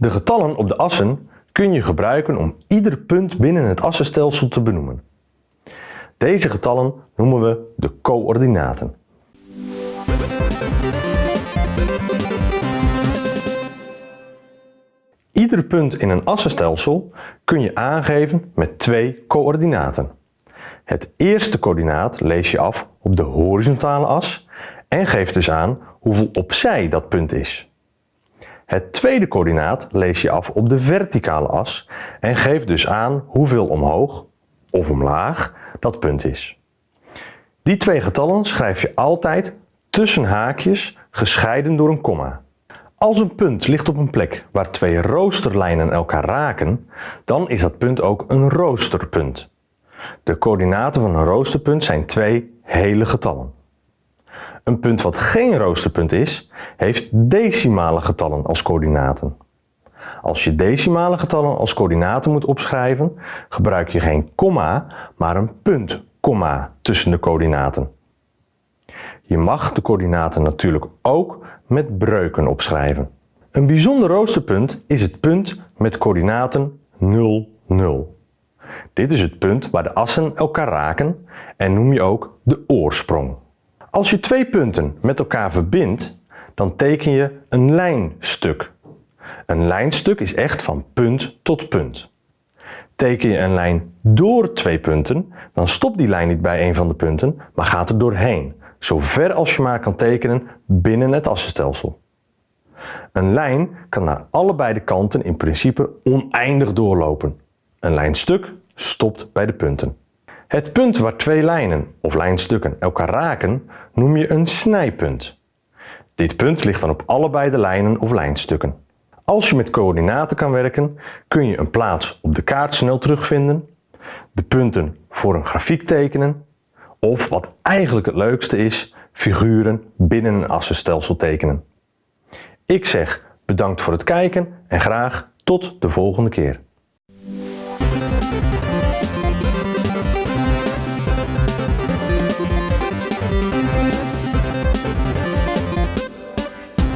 De getallen op de assen kun je gebruiken om ieder punt binnen het assenstelsel te benoemen. Deze getallen noemen we de coördinaten. Ieder punt in een assenstelsel kun je aangeven met twee coördinaten. Het eerste coördinaat lees je af op de horizontale as en geeft dus aan hoeveel opzij dat punt is. Het tweede coördinaat lees je af op de verticale as en geeft dus aan hoeveel omhoog of omlaag dat punt is. Die twee getallen schrijf je altijd tussen haakjes gescheiden door een komma. Als een punt ligt op een plek waar twee roosterlijnen elkaar raken, dan is dat punt ook een roosterpunt. De coördinaten van een roosterpunt zijn twee hele getallen. Een punt wat geen roosterpunt is, heeft decimale getallen als coördinaten. Als je decimale getallen als coördinaten moet opschrijven, gebruik je geen komma, maar een punt, komma tussen de coördinaten. Je mag de coördinaten natuurlijk ook met breuken opschrijven. Een bijzonder roosterpunt is het punt met coördinaten 0, 0. Dit is het punt waar de assen elkaar raken en noem je ook de oorsprong. Als je twee punten met elkaar verbindt, dan teken je een lijnstuk. Een lijnstuk is echt van punt tot punt. Teken je een lijn door twee punten, dan stopt die lijn niet bij een van de punten, maar gaat er doorheen, zo ver als je maar kan tekenen binnen het assenstelsel. Een lijn kan naar allebei de kanten in principe oneindig doorlopen. Een lijnstuk stopt bij de punten. Het punt waar twee lijnen of lijnstukken elkaar raken noem je een snijpunt. Dit punt ligt dan op allebei de lijnen of lijnstukken. Als je met coördinaten kan werken, kun je een plaats op de kaart snel terugvinden, de punten voor een grafiek tekenen of wat eigenlijk het leukste is, figuren binnen een assenstelsel tekenen. Ik zeg bedankt voor het kijken en graag tot de volgende keer.